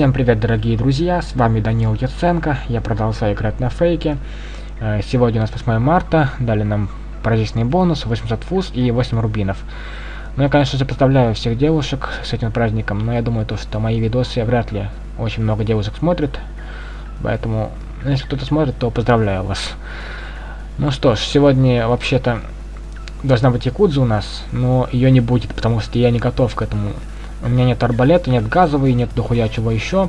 Всем привет, дорогие друзья, с вами Данил Яценко, я продолжаю играть на фейке. Э, сегодня у нас 8 марта, дали нам праздничный бонус, 800 фуз и 8 рубинов. Ну, я, конечно же, поздравляю всех девушек с этим праздником, но я думаю, то, что мои видосы вряд ли очень много девушек смотрят, поэтому, если кто-то смотрит, то поздравляю вас. Ну что ж, сегодня, вообще-то, должна быть якудза у нас, но ее не будет, потому что я не готов к этому у меня нет арбалета, нет газовой, нет дохуя чего еще.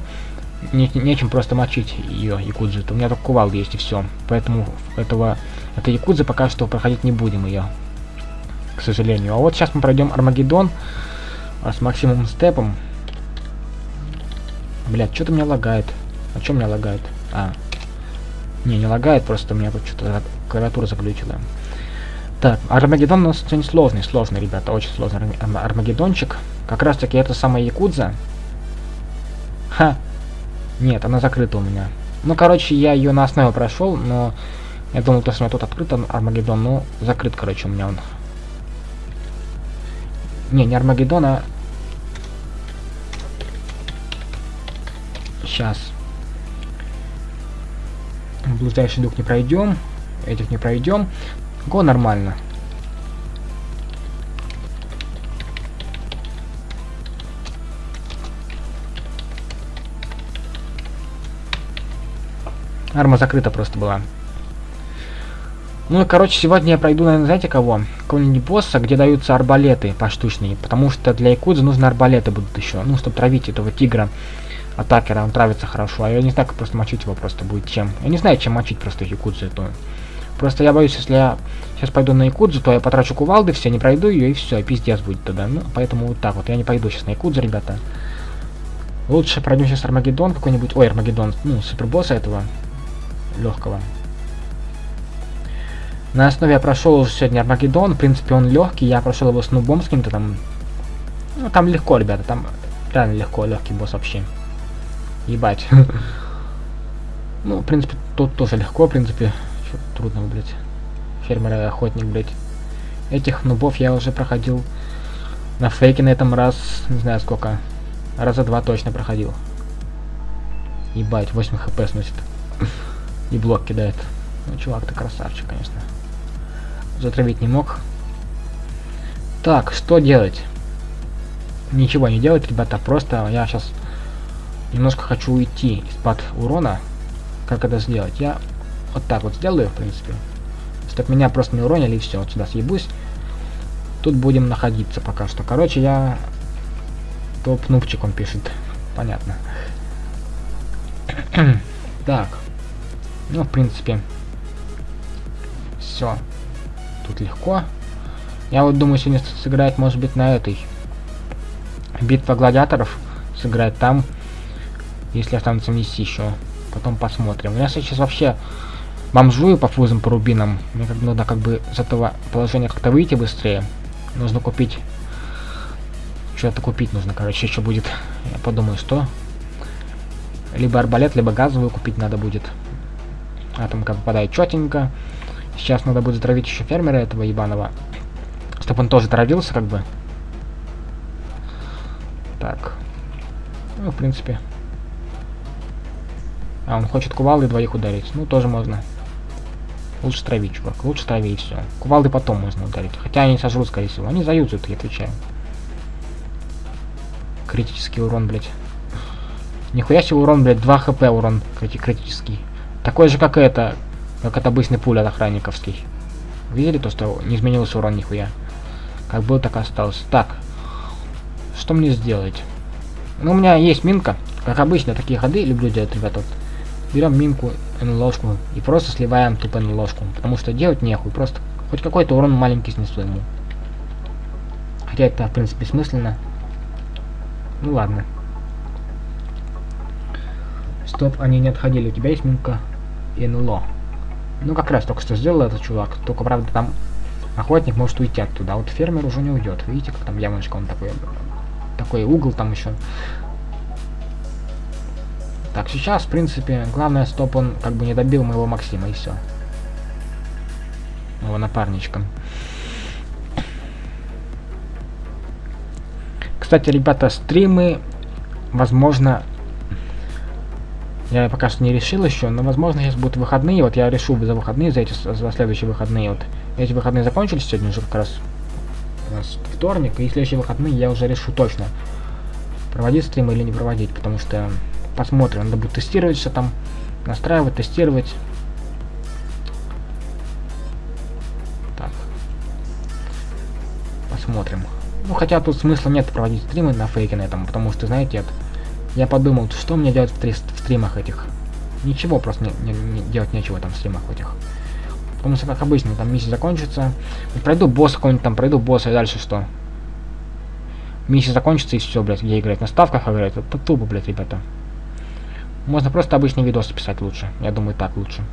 Не, нечем просто мочить ее, якудзу. У меня только кувалда есть и все. Поэтому этого, этой якудзы пока что проходить не будем ее. К сожалению. А вот сейчас мы пройдем Армагеддон а с максимум степом. Блять, что-то меня лагает. А что меня лагает? А. Не, не лагает, просто у меня тут что-то клавиатура заглючила. Так, Армагеддон у нас очень сложный, сложный, ребята, очень сложный Армагеддончик. Как раз таки это самая Якудза. Ха. Нет, она закрыта у меня. Ну, короче, я ее на основе прошел, но я думал, то, что у меня тут открыт Армагеддон, но закрыт, короче, у меня он. Не, не Армагеддон, а... Сейчас. Блуждающий дух не пройдем. Этих не пройдем. Го нормально. Арма закрыта просто была. Ну и, короче, сегодня я пройду, наверное, знаете кого? Какого-нибудь босса, где даются арбалеты поштучные. Потому что для Якудзы нужны арбалеты будут еще. Ну, чтобы травить этого тигра, атакера, он травится хорошо. А я не знаю, как просто мочить его просто будет чем. Я не знаю, чем мочить просто Якудзу эту. Просто я боюсь, если я сейчас пойду на Якудзу, то я потрачу кувалды, все, не пройду ее, и все, пиздец будет тогда. Ну, поэтому вот так вот. Я не пойду сейчас на Якудзу, ребята. Лучше пройдем сейчас Армагеддон какой-нибудь. Ой, Армагеддон, ну, супербосса этого легкого. На основе я прошел уже сегодня Армагеддон, в принципе он легкий, я прошел его с нубом с каким-то там. Ну там легко, ребята, там реально легко, легкий босс вообще. Ебать. ну, в принципе, тут тоже легко, в принципе. Трудно, блядь. Фермер и охотник, блядь. Этих нубов я уже проходил на фейке на этом раз, не знаю сколько. Раза два точно проходил. Ебать, 8 хп сносит. И блок кидает. Ну, чувак, ты красавчик, конечно. Затравить не мог. Так, что делать? Ничего не делать, ребята. Просто я сейчас немножко хочу уйти из-под урона. Как это сделать? Я вот так вот сделаю, в принципе. Чтобы меня просто не уронили, и все. Вот сюда съебусь. Тут будем находиться пока что. Короче, я... Топ-нубчик он пишет. Понятно. так. Ну, в принципе, все. Тут легко. Я вот думаю сегодня сыграть, может быть, на этой. Битва гладиаторов. Сыграть там. Если останется внести еще. Потом посмотрим. Я сейчас вообще бомжую по фузам, по рубинам. Мне как надо как бы с этого положения как-то выйти быстрее. Нужно купить. Что-то купить нужно, короче, еще будет. Я подумаю, что. Либо арбалет, либо газовую купить надо будет. Атомка попадает четенько. Сейчас надо будет затравить еще фермера этого ебаного. Чтобы он тоже травился, как бы. Так. Ну, в принципе. А, он хочет кувалды двоих ударить. Ну, тоже можно. Лучше травить, чувак. Лучше трави и все. Кувалды потом можно ударить. Хотя они сожрут, скорее всего. Они заюзают, я отвечаю. Критический урон, блядь. Нихуя себе урон, блядь. 2 хп урон крити критический. Такой же, как это, как это обычный пуля от охранниковский. Видели то, что не изменился урон нихуя? Как был, так и остался. Так, что мне сделать? Ну, у меня есть минка. Как обычно, такие ходы люблю делать, ребята. Вот. Берем минку, ложку и просто сливаем тупо ложку. Потому что делать нехуй, просто хоть какой-то урон маленький снесу ему. Хотя это, в принципе, смысленно. Ну ладно. Стоп, они не отходили. У тебя есть минка? НЛО. Ну, как раз только что сделал этот чувак. Только, правда, там охотник может уйти оттуда. А вот фермер уже не уйдет. Видите, как там ямочка, он такой... Такой угол там еще. Так, сейчас, в принципе, главное, стоп, он как бы не добил моего Максима, и все. Его напарничка. Кстати, ребята, стримы, возможно, Я пока что не решил еще, но возможно сейчас будут выходные. Вот я решу за выходные, за эти за следующие выходные. Вот эти выходные закончились сегодня уже как раз у нас вторник, и следующие выходные я уже решу точно, проводить стрим или не проводить, потому что посмотрим, надо будет тестировать все там, настраивать, тестировать. Так. Посмотрим. Ну, хотя тут смысла нет проводить стримы на фейке на этом, потому что, знаете, это, я подумал, что мне делать в, в стримах этих. Ничего, просто не, не, не, делать нечего там в стримах этих. Потому что, как обычно, там миссия закончится. Пройду босса какой-нибудь там, пройду босса, и дальше что? Миссия закончится, и все, блядь, где играть? На ставках играть? Это тупо, блядь, ребята. Можно просто обычные видосы писать лучше. Я думаю, так лучше.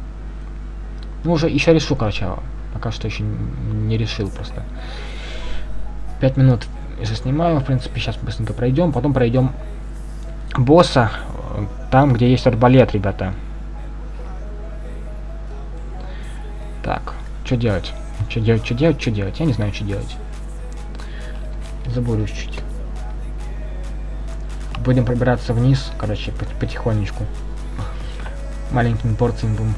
Ну, уже еще решу, короче. Пока что еще не решил просто. Пять минут если снимаю, в принципе, сейчас быстренько пройдем. Потом пройдем босса, там, где есть арбалет, ребята. Так, что делать? Что делать, что делать, что делать? Я не знаю, что делать. Забуду чуть-чуть. Будем пробираться вниз, короче, потихонечку. Маленькими порциями будем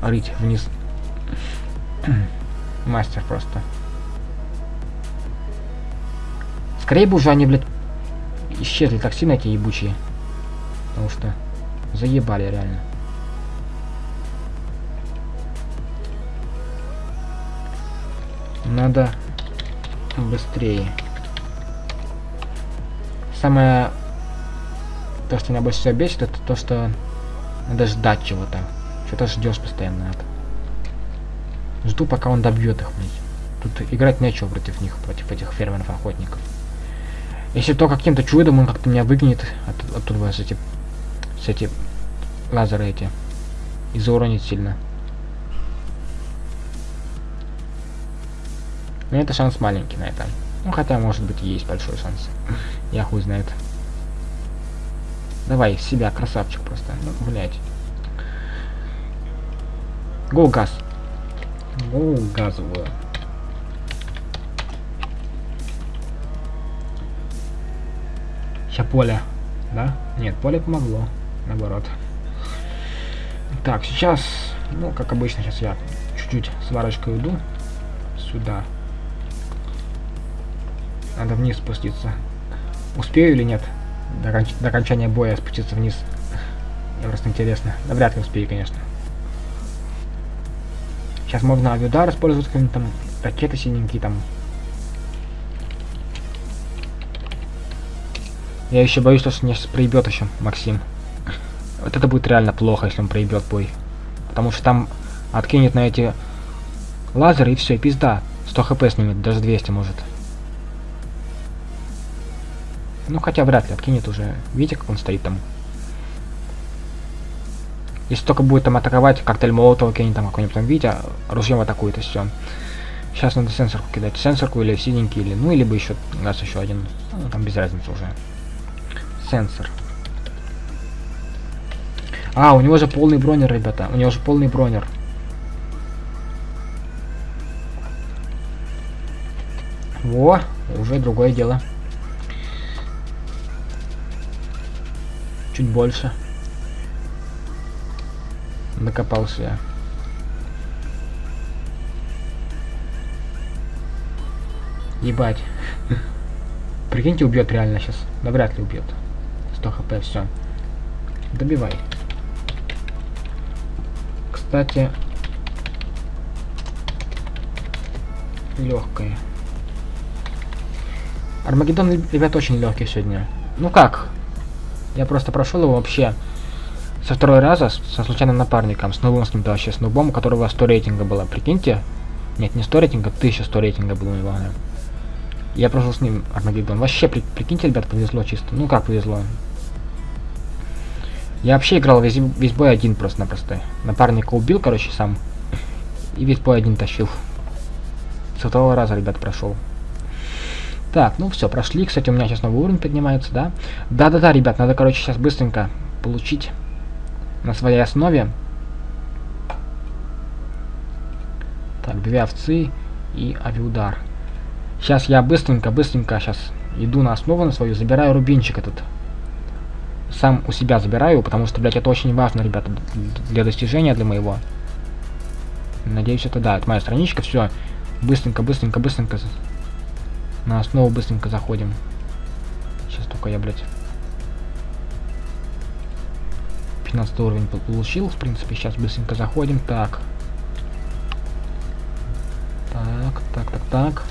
рыть вниз. Мастер просто. Скорее бы уже они, блядь, исчезли так сильно эти ебучие. Потому что заебали реально. Надо быстрее. Самое то, что меня больше всего бесит, это то, что надо ждать чего-то. Что-то ждешь постоянно. Это. Жду, пока он добьет их, блядь. Тут играть нечего против них, против этих фермеров-охотников. Если то каким-то чудом он как-то меня выгонит от, оттуда с эти, с эти лазеры эти. И зауронит сильно. Но это шанс маленький на это. Ну хотя может быть есть большой шанс. Я хуй знает. Давай, себя, красавчик просто. Ну, блять. Го газ. Го газовую. Сейчас поле. Да? Нет, поле помогло. Наоборот. Так, сейчас, ну, как обычно, сейчас я чуть-чуть сварочкой уйду. Сюда. Надо вниз спуститься. Успею или нет? До, конч до окончания боя спуститься вниз. Мне просто интересно. Да вряд ли успею, конечно. Сейчас можно авиудар использовать, какие-нибудь там ракеты синенькие там Я еще боюсь, что меня сейчас проебет еще Максим. Вот это будет реально плохо, если он проебет бой. Потому что там откинет на эти лазеры и все, и пизда. 100 хп снимет, даже 200 может. Ну хотя вряд ли откинет уже. Видите, как он стоит там? Если только будет там атаковать, коктейль молотова кинет там какой-нибудь там, видите, ружьем атакует и все. Сейчас надо сенсорку кидать. Сенсорку или синенький, или ну, либо еще раз еще один. Ну, там без разницы уже сенсор. А, у него же полный бронер, ребята. У него же полный бронер. Во, уже другое дело. Чуть больше. Накопался я. Ебать. Прикиньте, убьет реально сейчас. Да вряд ли убьет. 100 хп, все. Добивай. Кстати, легкая. Армагеддон, ребят, очень легкий сегодня. Ну как? Я просто прошел его вообще со второй раза со случайным напарником, с новым с кем-то вообще, с нубом, у которого 100 рейтинга было. Прикиньте. Нет, не 100 рейтинга, 1100 рейтинга было у него. Я прошел с ним Армагеддон. Вообще, при, прикиньте, ребят, повезло чисто. Ну как повезло? Я вообще играл весь, весь бой один просто-напросто. Напарника убил, короче, сам. И весь бой один тащил. С второго раза, ребят, прошел. Так, ну все, прошли. Кстати, у меня сейчас новый уровень поднимается, да? Да-да-да, ребят, надо, короче, сейчас быстренько получить на своей основе. Так, две овцы и авиудар. Сейчас я быстренько, быстренько сейчас иду на основу на свою, забираю рубинчик этот сам у себя забираю, потому что, блядь, это очень важно, ребята, для достижения, для моего. Надеюсь, это да, это моя страничка, все. Быстренько, быстренько, быстренько. На основу быстренько заходим. Сейчас только я, блядь. 15 уровень получил, в принципе, сейчас быстренько заходим. Так. Так, так, так, так.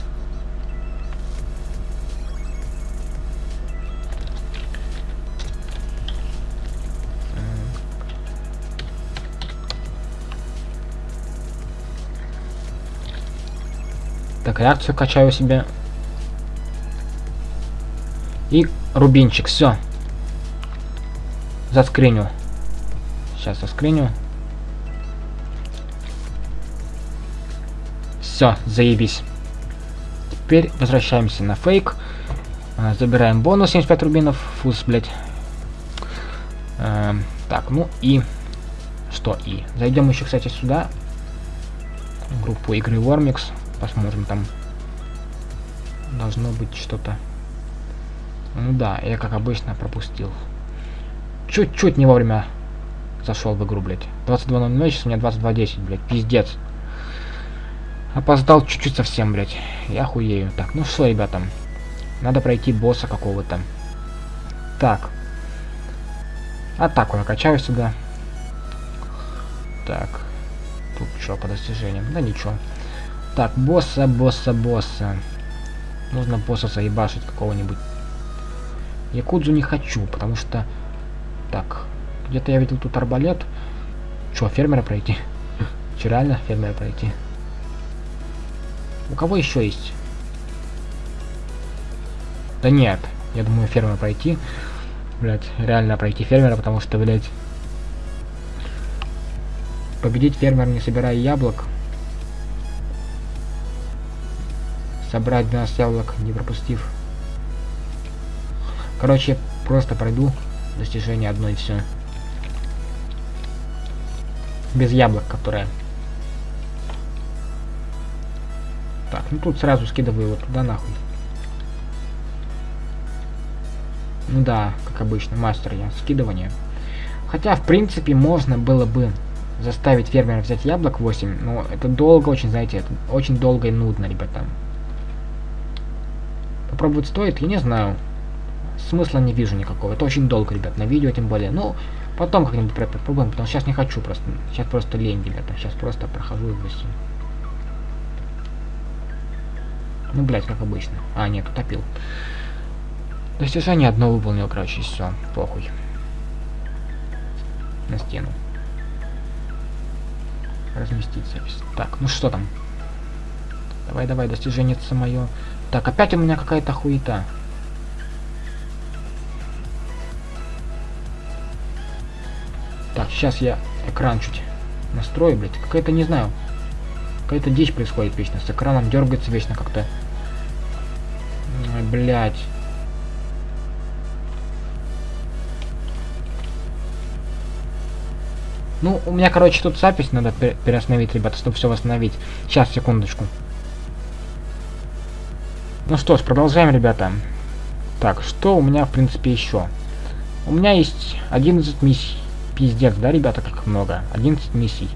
Так, реакцию качаю себе. И рубинчик, все. Заскриню. Сейчас заскриню. Все, заебись. Теперь возвращаемся на фейк. А, забираем бонус 75 рубинов. Фуз, блядь. Эм, так, ну и... Что и? Зайдем еще, кстати, сюда. группу игры Warmix. Посмотрим там. Должно быть что-то. Ну да, я как обычно пропустил. Чуть-чуть не вовремя зашел в игру, блядь. 22.00, сейчас у меня 22.10, блядь. Пиздец. Опоздал чуть-чуть совсем, блядь. Я хуею. Так, ну что, ребята. Надо пройти босса какого-то. Так. Атаку я качаю сюда. Так. Тут что по достижениям? Да ничего. Так, босса, босса, босса. Нужно босса заебашить какого-нибудь. Якудзу не хочу, потому что... Так, где-то я видел тут арбалет. Что, фермера пройти? Че, реально фермера пройти? У кого еще есть? Да нет, я думаю фермера пройти. Блять, реально пройти фермера, потому что, блять... Победить фермер, не собирая яблок, собрать 12 яблок, не пропустив. Короче, просто пройду достижение одно и все. Без яблок, которые... Так, ну тут сразу скидываю его туда нахуй. Ну да, как обычно, мастер я, скидывание. Хотя, в принципе, можно было бы заставить фермера взять яблок 8, но это долго очень, знаете, это очень долго и нудно, ребята. Попробовать стоит? Я не знаю. Смысла не вижу никакого. Это очень долго, ребят, на видео тем более. Ну, потом как-нибудь попробуем, потому что сейчас не хочу просто. Сейчас просто лень, ребята. Сейчас просто прохожу и все. Ну, блять, как обычно. А, нет, утопил. Достижение одно выполнил, короче, все. Похуй. На стену. Разместить запись. Так, ну что там? Давай, давай, достижение мое. Так, опять у меня какая-то хуета. Сейчас я экран чуть настрою, блядь. Какая-то, не знаю, какая-то дичь происходит вечно. С экраном дергается вечно как-то. Блять. Ну, у меня, короче, тут запись надо переостановить, ребята, чтобы все восстановить. Сейчас, секундочку. Ну что ж, продолжаем, ребята. Так, что у меня, в принципе, еще? У меня есть 11 миссий. Пиздец, да, ребята, как много? 11 миссий.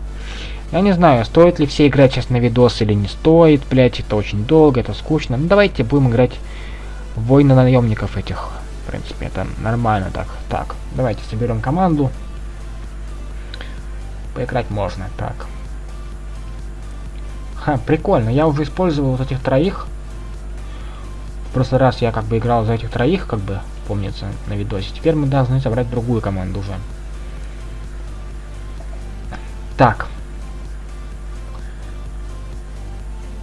Я не знаю, стоит ли все играть сейчас на видос или не стоит, блять, это очень долго, это скучно. Ну давайте будем играть в войны наемников этих. В принципе, это нормально так. Так, давайте соберем команду. Поиграть можно, так. Ха, прикольно, я уже использовал вот этих троих прошлый раз я как бы играл за этих троих, как бы, помнится, на видосе. Теперь мы должны собрать другую команду уже. Так.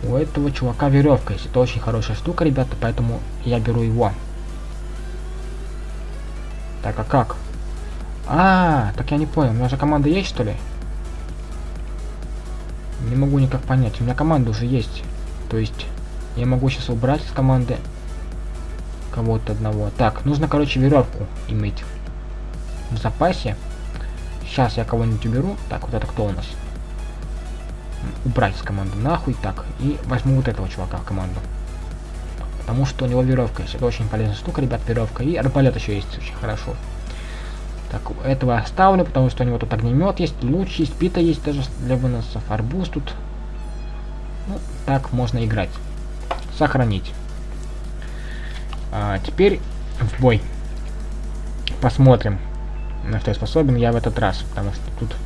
У этого чувака веревка есть. Это очень хорошая штука, ребята, поэтому я беру его. Так, а как? А, так я не понял. У меня же команда есть, что ли? Не могу никак понять. У меня команда уже есть. То есть, я могу сейчас убрать с команды кого-то одного. Так, нужно, короче, веревку иметь в запасе. Сейчас я кого-нибудь уберу. Так, вот это кто у нас? Убрать с команды нахуй. Так, и возьму вот этого чувака в команду. Потому что у него веревка есть. Это очень полезная штука, ребят, веревка. И арбалет еще есть, очень хорошо. Так, этого оставлю, потому что у него тут огнемет есть, луч есть, пита есть даже для выносов, арбуз тут. Ну, так можно играть. Сохранить. А, теперь в бой. Посмотрим, на что я способен я в этот раз, потому что тут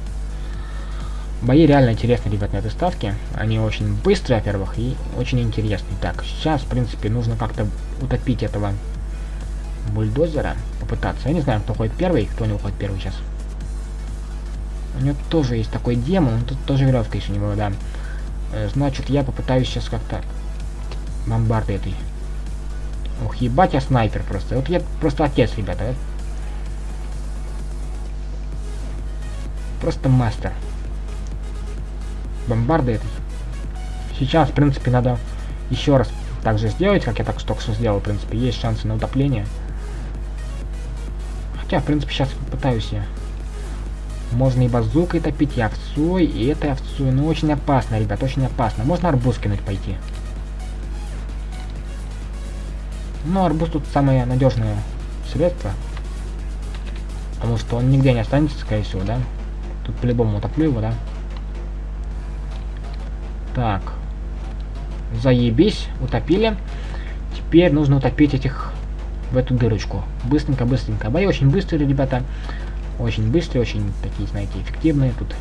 бои реально интересные, ребят, на этой ставке. Они очень быстрые, во-первых, и очень интересные. Так, сейчас, в принципе, нужно как-то утопить этого бульдозера. Попытаться. Я не знаю, кто ходит первый, кто не уходит первый сейчас. У него тоже есть такой демон, тут тоже веревка еще не было, да. Э, значит, я попытаюсь сейчас как-то бомбарды этой. Ох, ебать я снайпер просто. Вот я просто отец, ребята. Просто мастер. Бомбарды этой. Сейчас, в принципе, надо еще раз так же сделать, как я так только что сделал. В принципе, есть шансы на утопление. Хотя, в принципе, сейчас попытаюсь я. Можно и базукой топить, и овцой, и этой овцой. Ну, очень опасно, ребят, очень опасно. Можно арбуз кинуть пойти. Ну, арбуз тут самое надежное средство. Потому что он нигде не останется, скорее всего, да? Тут по-любому утоплю его, да? Так. Заебись, утопили. Теперь нужно утопить этих в эту дырочку. Быстренько, быстренько. Бои очень быстрые, ребята. Очень быстрые, очень такие, знаете, эффективные. Тут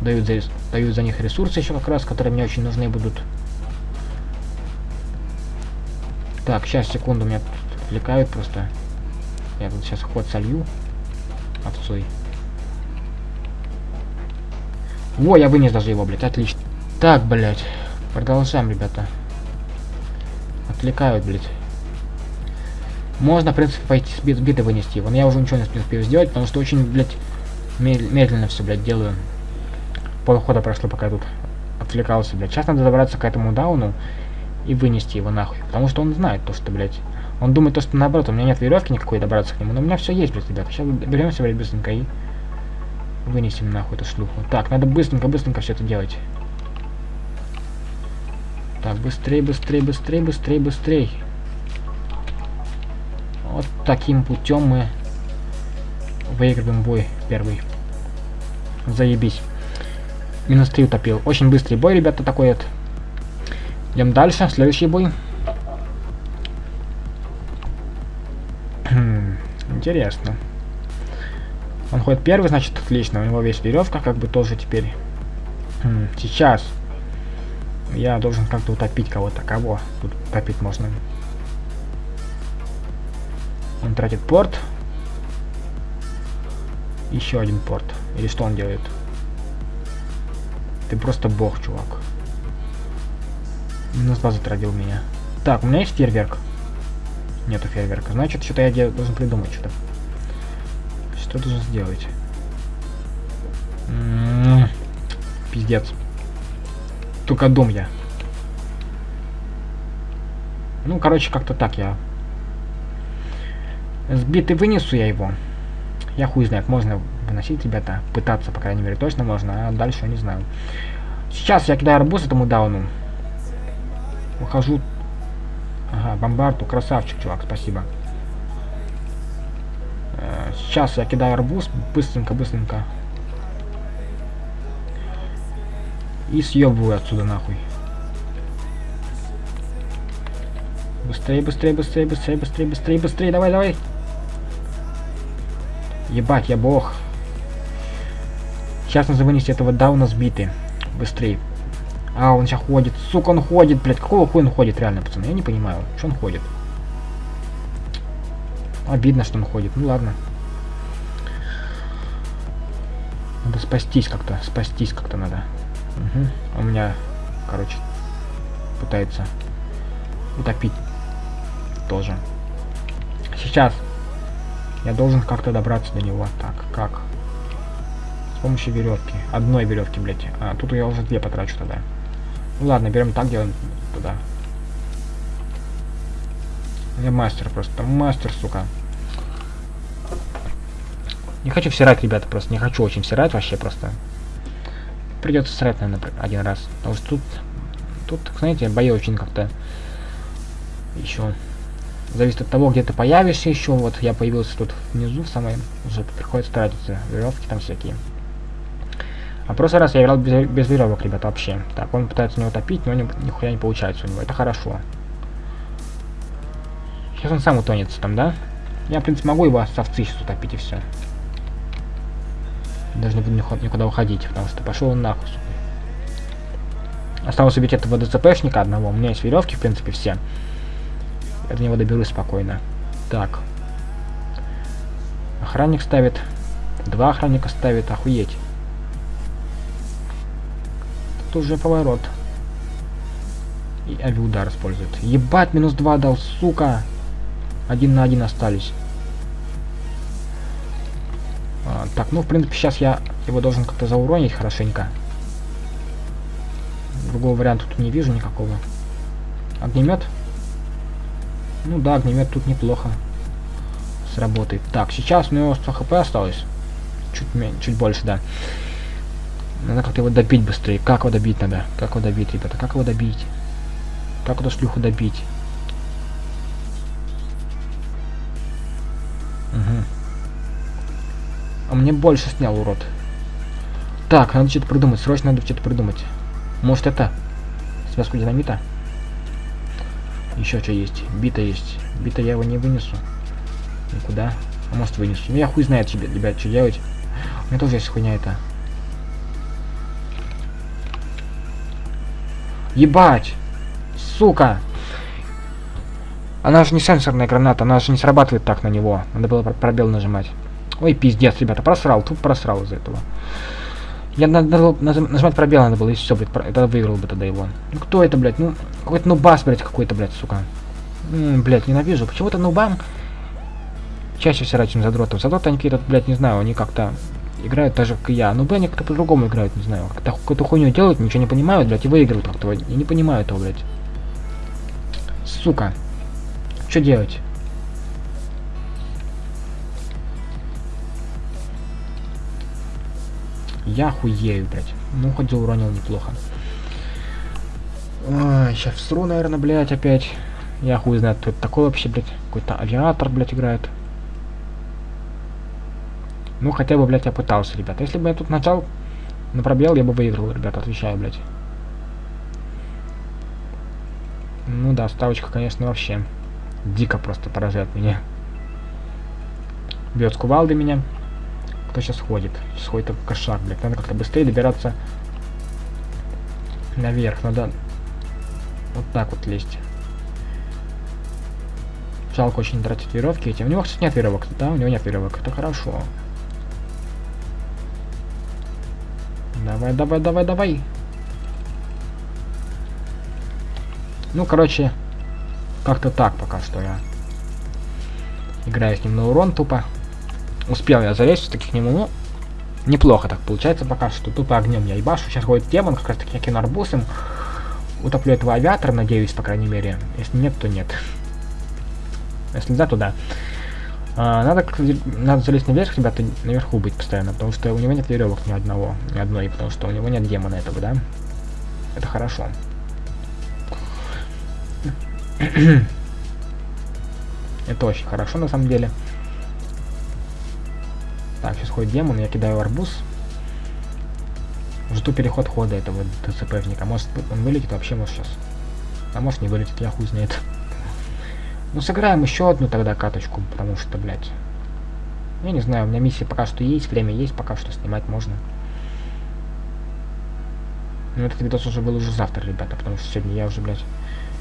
дают за, дают за них ресурсы еще как раз, которые мне очень нужны будут. Так, сейчас, секунду, меня тут отвлекают просто. Я тут сейчас ход солью овцой. Во, я вынес даже его, блядь, отлично. Так, блядь, продолжаем, ребята. Отвлекают, блядь. Можно, в принципе, пойти с биты вынести его, но я уже ничего не успею сделать, потому что очень, блядь, медленно все, блядь, делаю. Полхода прошло, пока я тут отвлекался, блядь. Сейчас надо добраться к этому дауну и вынести его нахуй. Потому что он знает то, что, блядь, он думает то, что наоборот, у меня нет веревки никакой добраться к нему, но у меня все есть, блядь, ребята. Сейчас беремся, блядь, быстренько и вынесем нахуй эту шлюху. Так, надо быстренько-быстренько все это делать. Так, быстрее, быстрее, быстрее, быстрее, быстрее. Вот таким путем мы выигрываем бой первый. Заебись. Минус 3 утопил. Очень быстрый бой, ребята, такой вот. Идем дальше. Следующий бой. Интересно. Он ходит первый, значит, отлично. У него весь веревка, как бы тоже теперь. Сейчас. Я должен как-то утопить кого-то. Кого тут утопить можно? Он тратит порт. Еще один порт. Или что он делает? Ты просто бог, чувак. Минус 2 затратил меня. Так, у меня есть фейерверк. Нету фейерверка. Значит, что-то я должен придумать что-то. Что должен сделать? М -м -м, пиздец. Только дом я. Ну, короче, как-то так я Сбитый вынесу я его. Я хуй знает, можно выносить, ребята. Пытаться, по крайней мере, точно можно, а дальше я не знаю. Сейчас я кидаю арбуз этому дауну. Выхожу. Ага, бомбарду, красавчик, чувак, спасибо. Сейчас я кидаю арбуз, быстренько, быстренько. И съебываю отсюда нахуй. Быстрее, быстрее, быстрее, быстрее, быстрее, быстрее, быстрее, давай, давай. Ебать, я бог. Сейчас нужно вынести этого дауна сбитый. Быстрее. А, он сейчас ходит. Сука, он ходит, блядь. Какого хуя он ходит, реально, пацаны? Я не понимаю. Что он ходит? Обидно, что он ходит. Ну ладно. Спастись как-то. Спастись как-то надо. Угу. У меня, короче, пытается утопить тоже. Сейчас я должен как-то добраться до него. Так, как? С помощью веревки. Одной веревки, блядь. А, тут я уже две потрачу тогда. Ну ладно, берем так, делаем туда. Я мастер просто. Мастер, сука. Не хочу всирать, ребята, просто. Не хочу очень всирать вообще просто. Придется срать, наверное, один раз. Потому что тут, тут, знаете, бои очень как-то еще Зависит от того, где ты появишься еще. Вот я появился тут внизу, в самой... Уже приходится тратиться. Веревки там всякие. А прошлый раз я играл без, без веревок, ребята, вообще. Так, он пытается меня утопить, но ни, нихуя не получается у него. Это хорошо. Сейчас он сам утонется там, да? Я, в принципе, могу его с овцы сейчас утопить и все. Даже не буду никуда уходить, потому что пошел он нахуй. Осталось убить этого ДЦПшника одного. У меня есть веревки, в принципе, все. Я до него доберусь спокойно. Так. Охранник ставит. Два охранника ставит. Охуеть. Тут уже поворот. И авиудар использует. Ебать, минус два дал, сука. Один на один остались. Так, ну, в принципе, сейчас я его должен как-то зауронить хорошенько. Другого варианта тут не вижу никакого. Огнемет? Ну да, огнемет тут неплохо сработает. Так, сейчас у него 100 хп осталось. Чуть, чуть больше, да. Надо как-то его добить быстрее. Как его добить надо? Как его добить, ребята? Как его добить? Как эту шлюху добить? Мне больше снял, урод. Так, надо что-то придумать. Срочно надо что-то придумать. Может это? Связку динамита? Еще что есть? Бита есть. Бита я его не вынесу. Никуда. А может вынесу. Ну я хуй знает, ребят, что делать. У меня тоже есть хуйня это. Ебать! Сука! Она же не сенсорная граната, она же не срабатывает так на него. Надо было пробел нажимать. Ой, пиздец, ребята, просрал, тут просрал из-за этого. Я надо, нажимать пробел надо было, и все, блядь, это выиграл бы тогда его. Ну кто это, блядь, ну, какой-то нубас, блядь, какой-то, блядь, сука. М -м, блядь, ненавижу. Почему-то нубам чаще всего, чем задротов. Задроты, они какие-то, блядь, не знаю, они как-то играют так же, как и я. Ну, блядь, они как-то по-другому играют, не знаю. Как-то какую-то хуйню делают, ничего не понимают, блядь, и выигрывают как-то. Я не понимаю этого, блядь. Сука. Что делать? Я хуею, блядь. Ну, хоть уронил неплохо. Ой, сейчас всру, наверное, блядь, опять. Я хуй знает, кто это такой вообще, блядь. Какой-то авиатор, блядь, играет. Ну, хотя бы, блядь, я пытался, ребята. Если бы я тут нажал на пробел, я бы выиграл, ребята, отвечаю, блядь. Ну да, ставочка, конечно, вообще дико просто поражает меня. Бьет с кувалды меня. Кто сейчас ходит? Сейчас ходит такой кошак, блядь. Надо как-то быстрее добираться наверх. Надо вот так вот лезть. Жалко очень тратить веревки эти. У него, кстати, нет веревок, да? У него нет веревок. Это хорошо. Давай, давай, давай, давай. Ну, короче, как-то так пока что я играю с ним на урон тупо. Успел я залезть все-таки к нему, ну, неплохо так получается пока что. Тупо огнем я ебашу. Сейчас ходит демон, как раз таки я кину арбузом. Утоплю этого авиатора, надеюсь, по крайней мере. Если нет, то нет. Если да, то да. А, надо, надо залезть наверх, ребята, наверху быть постоянно, потому что у него нет веревок ни одного, ни одной, потому что у него нет демона этого, да? Это хорошо. Это очень хорошо на самом деле. Так, сейчас ходит демон, я кидаю арбуз. Жду переход хода этого ДЦПника. Может он вылетит вообще, может сейчас. А может не вылетит, я хуй знает. Ну сыграем еще одну тогда каточку, потому что, блядь. Я не знаю, у меня миссия пока что есть, время есть, пока что снимать можно. Но этот видос уже был уже завтра, ребята, потому что сегодня я уже, блядь...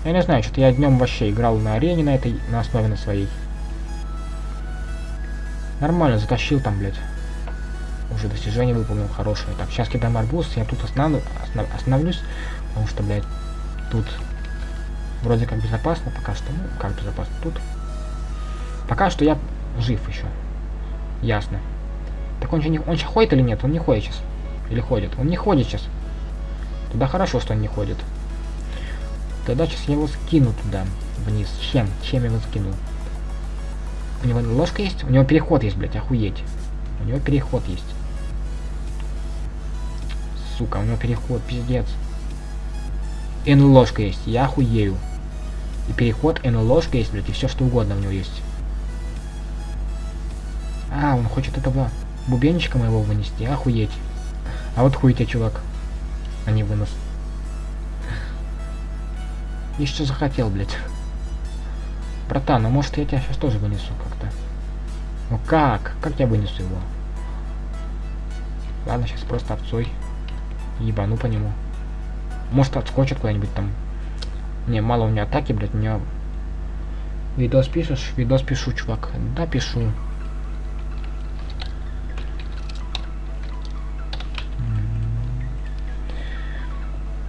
Я не знаю, что-то я днем вообще играл на арене на этой, на основе на своей. Нормально, затащил там, блядь. Уже достижение выполнил хорошее. Так, сейчас кидаем арбуз, я тут останов... останов... остановлюсь, потому что, блядь, тут Вроде как безопасно пока что. Ну, как безопасно тут. Пока что я жив еще. Ясно. Так он, не, он сейчас ходит или нет? Он не ходит сейчас. Или ходит? Он не ходит сейчас. Туда хорошо, что он не ходит. Тогда сейчас я его скину туда, вниз. Чем? Чем я его скину? У него ложка есть? У него переход есть, блядь, охуеть. У него переход есть. Сука, у него переход, пиздец. И ложка есть, я охуею. И переход, и ложка есть, блядь, и все что угодно у него есть. А, он хочет этого бубенчика моего вынести. Охуеть. А вот хуй тебе, чувак. А не вынос. И что захотел, блядь. Братан, ну может я тебя сейчас тоже вынесу как-то. Ну как? Как я вынесу его? Ладно, сейчас просто овцой. Ебану по нему. Может отскочит куда-нибудь там. Не, мало у меня атаки, блядь, у меня... Видос пишешь? Видос пишу, чувак. Да, пишу.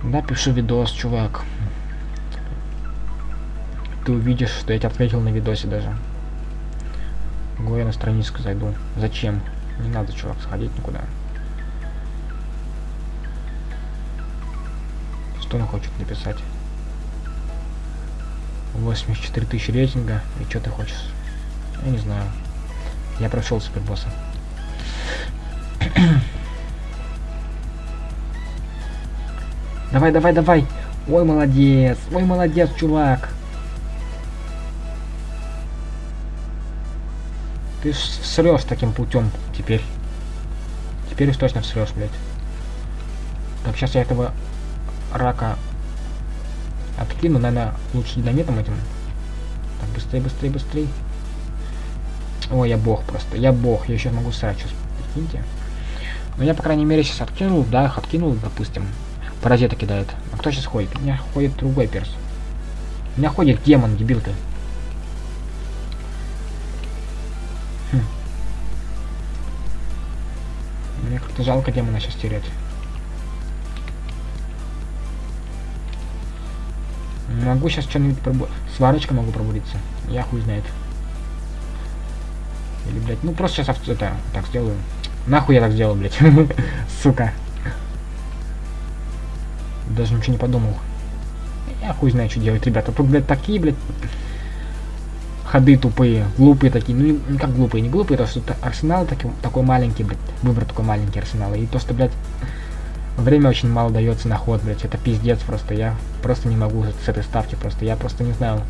Да, пишу видос, чувак. Ты увидишь, что я тебя ответил на видосе даже. Го я на страничку зайду. Зачем? Не надо, чувак, сходить никуда. Что он хочет написать? 84 тысячи рейтинга. И что ты хочешь? Я не знаю. Я прошел супербосса. давай, давай, давай. Ой, молодец. Ой, молодец, чувак. Ты срешь таким путем теперь. Теперь уж точно срешь, блядь. Так, сейчас я этого рака откину, наверное, лучше динамитом этим. Так, быстрее, быстрее, быстрее. Ой, я бог просто. Я бог. Я еще могу срать сейчас. Прикиньте. Но я, по крайней мере, сейчас откинул. Да, откинул, допустим. Паразита кидает. А кто сейчас ходит? У меня ходит другой перс. У меня ходит демон, дебил ты. Как-то жалко демона сейчас терять. Могу сейчас что-нибудь пробу... Сварочка могу пробудиться. Я хуй знает. Или, блядь, ну просто сейчас это так сделаю. Нахуй я так сделал, блядь. Сука. Даже ничего не подумал. Я хуй знаю, что делать, ребята. Тут, блядь, такие, блядь, ходы тупые, глупые такие. Ну, не как глупые, не глупые, то что арсенал такой, такой маленький, блядь. Выбор такой маленький арсенал. И то, что, блядь, Время очень мало дается на ход, блять. Это пиздец просто. Я просто не могу с этой ставки просто. Я просто не знаю.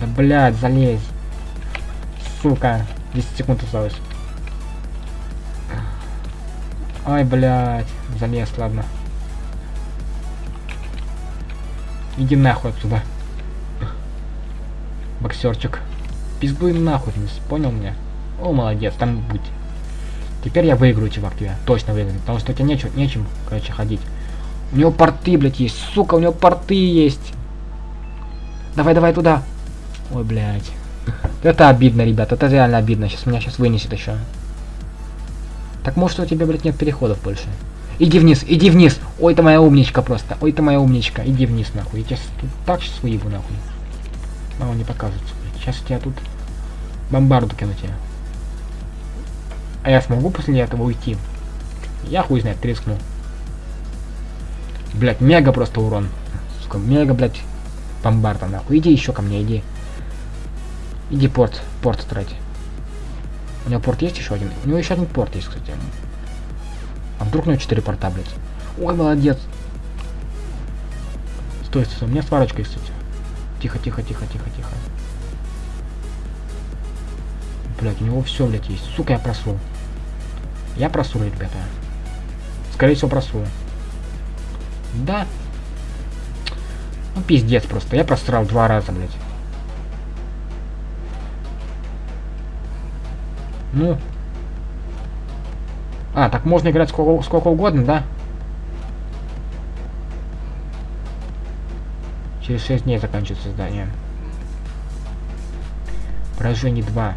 Да блядь, залезь. Сука. 10 секунд осталось. Ай, блядь. Залез, ладно. Иди нахуй отсюда. Боксерчик. Пиздуй нахуй, понял меня? О, молодец, там будь. Теперь я выиграю, чувак, тебя. Точно выиграю. Потому что у тебя нечем, нечем, короче, ходить. У него порты, блядь, есть. Сука, у него порты есть. Давай, давай туда. Ой, блядь. Это обидно, ребят. Это реально обидно. Сейчас меня сейчас вынесет еще. Так может у тебя, блядь, нет переходов больше. Иди вниз, иди вниз. Ой, ты моя умничка просто. Ой, ты моя умничка. Иди вниз, нахуй. Я тебя так сейчас выебу, нахуй. Мама не покажется. Сейчас я тут бомбарду кину тебе. А я смогу после этого уйти? Я хуй знает, трескну. Блять, мега просто урон. Сука, мега, блять, бомбарда, нахуй. Иди еще ко мне, иди. Иди порт, порт трать. У него порт есть еще один? У него еще один порт есть, кстати. А вдруг у него 4 порта, блядь? Ой, молодец. Стой, стой, у меня сварочка есть, кстати. Тихо, тихо, тихо, тихо, тихо. Блять, у него все, блядь, есть. Сука, я просру. Я просру, ребята. Скорее всего, просру. Да. Ну, пиздец просто. Я просрал два раза, блядь. Ну. А, так можно играть сколько, сколько угодно, да? Через 6 дней заканчивается задание. Поражение 2.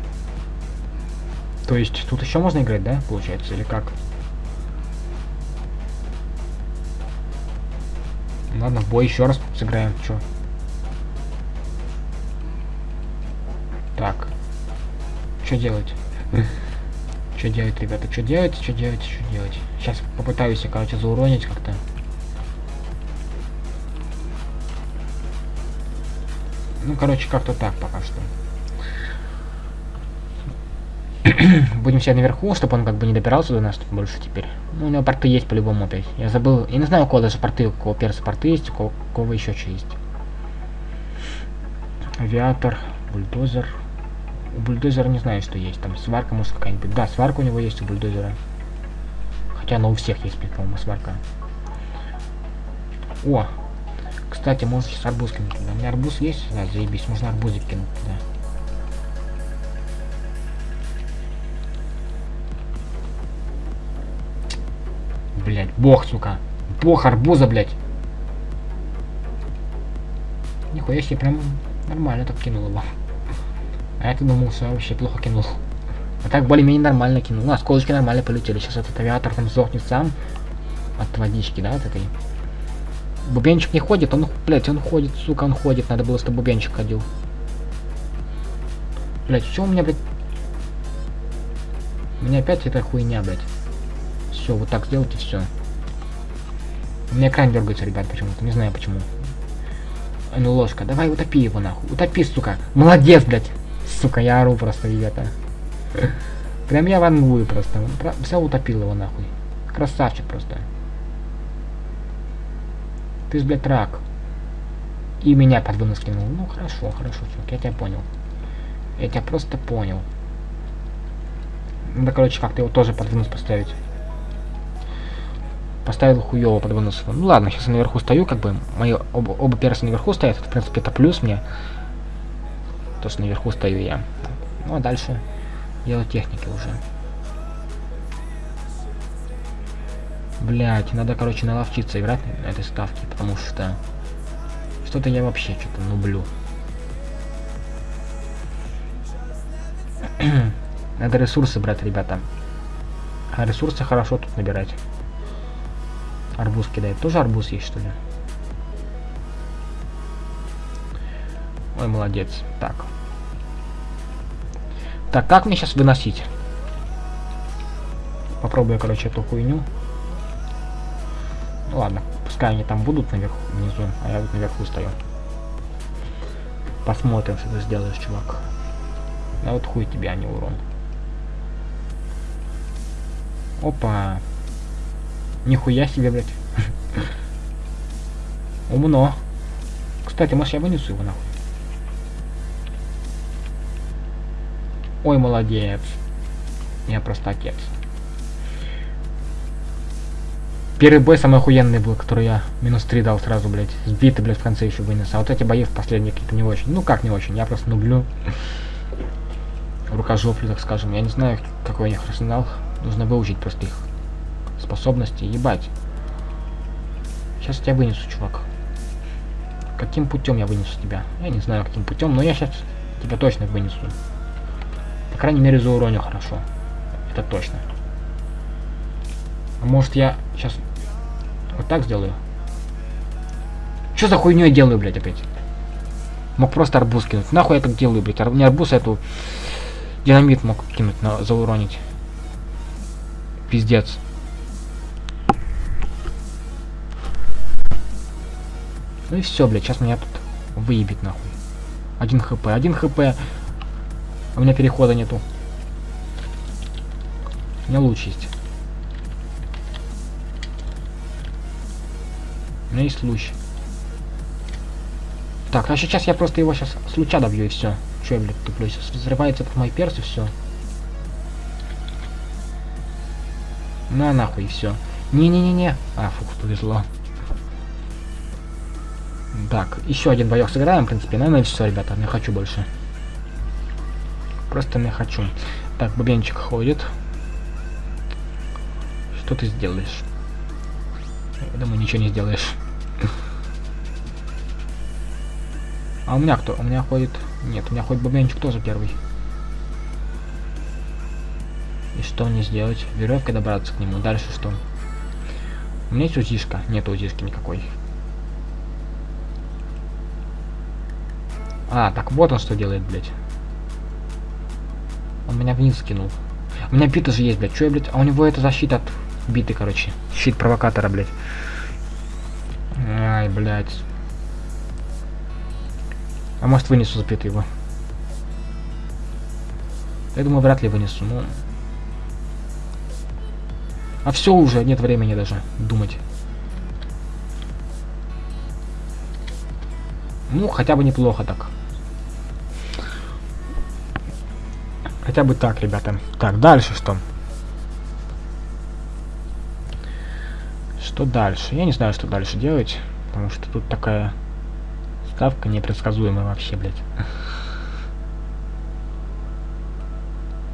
То есть тут еще можно играть, да, получается, или как? Ладно, в бой еще раз сыграем, чё? Так. Что делать? Что делать, ребята? Что делать? Что делать? Что делать? Сейчас попытаюсь, короче, зауронить как-то. Ну, короче, как-то так пока что. Будем сидеть наверху, чтобы он как бы не добирался до нас больше теперь. Ну, у него порты есть по-любому опять. Я забыл. Я не знаю, у кого даже порты, у кого перса порты есть, у кого, у кого еще что есть. Авиатор, бульдозер. У бульдозера не знаю, что есть. Там сварка может какая-нибудь. Да, сварка у него есть у бульдозера. Хотя она у всех есть, по-моему, сварка. О! Кстати, можно сейчас арбуз туда. У меня арбуз есть? Да, заебись, можно арбузик кинуть туда. Блять, бог, сука. Бог арбуза, блять. Нихуя себе, прям нормально так кинул его. А я-то думал, что вообще плохо кинул. А так более-менее нормально кинул. Ну, осколочки нормально полетели. Сейчас этот авиатор там сдохнет сам. От водички, да, от этой. Бубенчик не ходит, он, блядь, он ходит, сука, он ходит. Надо было, чтобы бубенчик ходил. Блядь, что у меня, блядь? У меня опять эта хуйня, блядь. Все, вот так сделайте все. У меня экран дергается, ребят, почему-то. Не знаю почему. А ну ложка, давай утопи его нахуй. Утопи, сука. Молодец, блядь. Сука, я ору просто, ребята. Прям я вангую просто. Все утопил его нахуй. Красавчик просто. Ты ж, блядь, рак. И меня под вынос кинул. Ну, хорошо, хорошо, чувак, я тебя понял. Я тебя просто понял. Надо, короче, как-то его тоже под вынос поставить. Поставил хуёво под вынос. Ну ладно, сейчас я наверху стою, как бы. Мои оба, оба перса наверху стоят. В принципе, это плюс мне. То, что наверху стою я. Ну, а дальше дело техники уже. Блять, надо, короче, наловчиться играть на этой ставке, потому что что-то я вообще что-то нублю. надо ресурсы брать, ребята. А ресурсы хорошо тут набирать. Арбуз кидает. Тоже арбуз есть, что ли? Ой, молодец. Так. Так, как мне сейчас выносить? Попробую, короче, эту хуйню. Ну ладно, пускай они там будут наверху, внизу, а я вот наверху стою. Посмотрим, что ты сделаешь, чувак. Да вот хуй тебе, а не урон. Опа. Нихуя себе, блядь. Умно. Кстати, может я вынесу его нахуй? Ой, молодец. Я просто отец. Первый бой самый охуенный был, который я минус 3 дал сразу, блядь. Сбитый, блядь, в конце еще вынес. А вот эти бои в последние какие-то не очень. Ну как не очень, я просто нублю. Рукожоплю, так скажем. Я не знаю, какой у них арсенал. Нужно выучить просто их способности. Ебать. Сейчас я тебя вынесу, чувак. Каким путем я вынесу тебя? Я не знаю, каким путем, но я сейчас тебя точно вынесу. Крайней мере, зауроню хорошо. Это точно. А может я сейчас вот так сделаю. Что за хуйню я делаю, блядь, опять? Мог просто арбуз кинуть. Нахуй я так делаю, блядь? Ар не арбуз, а эту динамит мог кинуть, на зауронить. Пиздец. Ну и все, блядь, сейчас меня тут выебет нахуй. Один хп, один хп. У меня перехода нету. У меня луч есть. У меня есть луч. Так, а сейчас я просто его сейчас с луча добью и все. Че я, блядь, туплю? Сейчас взрывается этот мой перс и все. Ну а нахуй все. Не-не-не-не. А, фух, повезло. Так, еще один боек сыграем, в принципе. Наверное, все, ребята, не хочу больше. Просто не хочу. Так, бубенчик ходит. Что ты сделаешь? Я думаю, ничего не сделаешь. А у меня кто? У меня ходит... Нет, у меня ходит бубенчик тоже первый. И что мне сделать? Веревкой добраться к нему. Дальше что? У меня есть узишка. Нет узишки никакой. А, так вот он что делает, блядь. Меня вниз скинул. У меня бита же есть, блядь. Че блядь? А у него это защита от биты, короче. Щит провокатора, блядь. Ай, блядь. А может вынесу за его? Я думаю, вряд ли вынесу, но... А все уже, нет времени даже думать. Ну, хотя бы неплохо так. Хотя бы так, ребята. Так, дальше что? Что дальше? Я не знаю, что дальше делать, потому что тут такая ставка непредсказуемая вообще, блядь.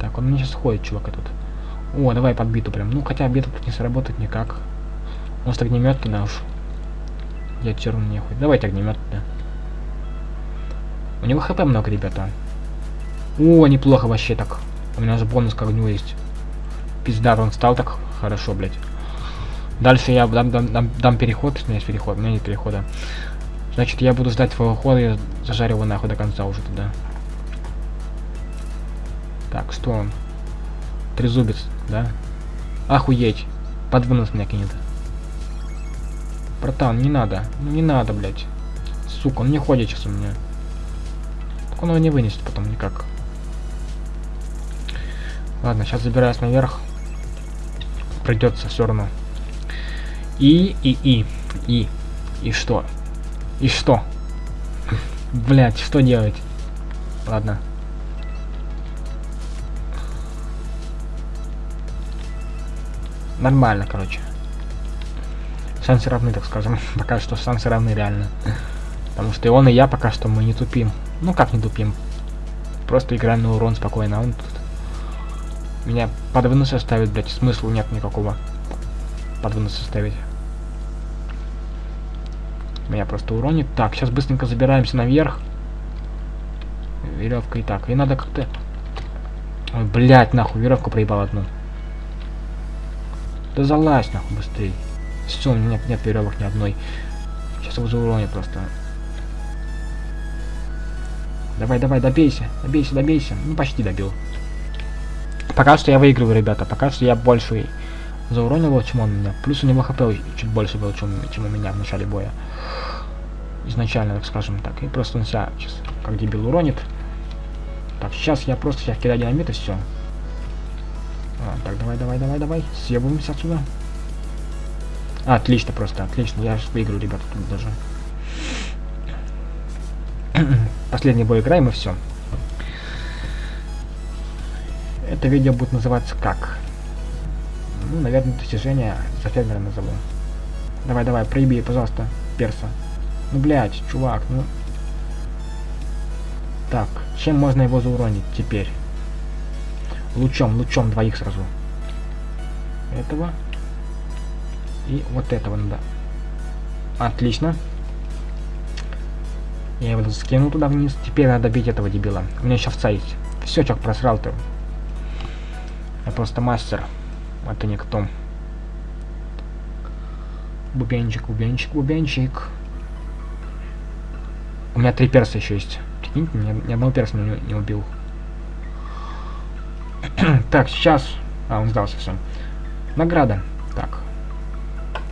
Так, он мне сейчас ходит, чувак, этот. О, давай под биту прям. Ну, хотя бита тут не сработает никак. Может, огнемет туда уж. Я черный нехуй. Давайте огнемет туда. У него хп много, ребята. О, неплохо вообще так. У меня же бонус к огню есть. Пизда, он стал так хорошо, блядь. Дальше я дам, дам, дам, дам переход, у меня есть переход, у меня нет перехода. Значит, я буду ждать твоего хода и зажарю его нахуй до конца уже туда. Так, что он? Трезубец, да? Охуеть. Под вынос меня кинет. Братан, не надо. Ну не надо, блядь. Сука, он не ходит сейчас у меня. Так он его не вынесет потом никак. Ладно, сейчас забираюсь наверх. Придется все равно. И, и, и, и, и что? И что? Блять, что делать? Ладно. Нормально, короче. Шансы равны, так скажем. пока что шансы равны реально. Потому что и он, и я пока что мы не тупим. Ну как не тупим? Просто играем на урон спокойно. А он меня под выносы ставит, блядь. Смысла нет никакого. Под выносы ставить. Меня просто уронит. Так, сейчас быстренько забираемся наверх. Веревка и так. И надо как-то... Ой, блядь, нахуй, веревку проебал одну. Да залазь, нахуй, быстрее. Все, у меня нет, нет веревок ни одной. Сейчас его зауронит просто. Давай, давай, добейся, добейся, добейся. Ну, почти добил. Пока что я выигрываю, ребята. Пока что я больше зауронил, чем он меня. Плюс у него хп чуть больше было, чем, чем у меня в начале боя. Изначально, так скажем так. И просто он себя сейчас как дебил уронит. Так, сейчас я просто сейчас кидаю динамит и все. А, так, давай, давай, давай, давай. Съебываемся отсюда. А, отлично просто, отлично. Я сейчас выиграю, ребята, тут даже. Последний бой играем и все. Это видео будет называться как? Ну, наверное, достижение за фермера назову. Давай, давай, проеби, пожалуйста, перса. Ну, блядь, чувак, ну... Так, чем можно его зауронить теперь? Лучом, лучом двоих сразу. Этого. И вот этого надо. Отлично. Я его скину туда вниз. Теперь надо бить этого дебила. У меня сейчас есть. Все, чувак, просрал ты. Я просто мастер. Это никто. Бубенчик, бубенчик, бубенчик. У меня три перса еще есть. Прикиньте, ни, ни одного перса не, не убил. так, сейчас... А, он сдался, все. Награда. Так.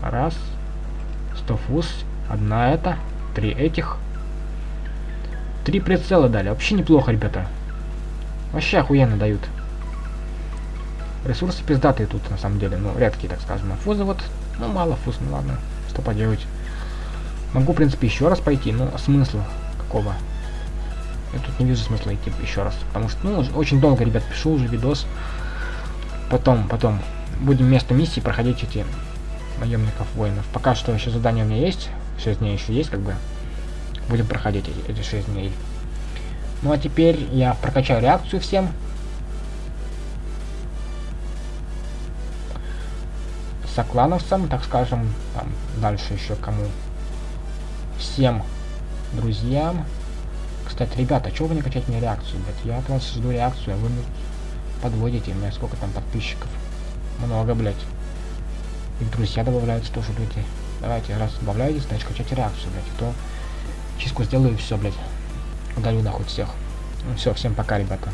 Раз. Сто фуз. Одна это. Три этих. Три прицела дали. Вообще неплохо, ребята. Вообще охуенно дают. Ресурсы пиздатые тут, на самом деле. Ну, редкие, так скажем. А фузы вот... Ну, мало фуз, ну ладно. Что поделать. Могу, в принципе, еще раз пойти, но смысла какого? Я тут не вижу смысла идти еще раз. Потому что, ну, очень долго, ребят, пишу уже видос. Потом, потом будем вместо миссии проходить эти наемников воинов. Пока что еще задание у меня есть. 6 дней еще есть, как бы. Будем проходить эти, эти 6 дней. Ну а теперь я прокачаю реакцию всем. Соклановцам, так скажем, там дальше еще кому. Всем друзьям. Кстати, ребята, чего вы не качаете мне реакцию, блядь? Я от вас жду реакцию, а вы подводите. У меня сколько там подписчиков? Много, блядь. И друзья добавляются тоже люди. Давайте, раз добавляетесь, значит качайте реакцию, блядь. А то чистку сделаю и все, блядь. Удалю нахуй всех. Ну все, всем пока, ребята.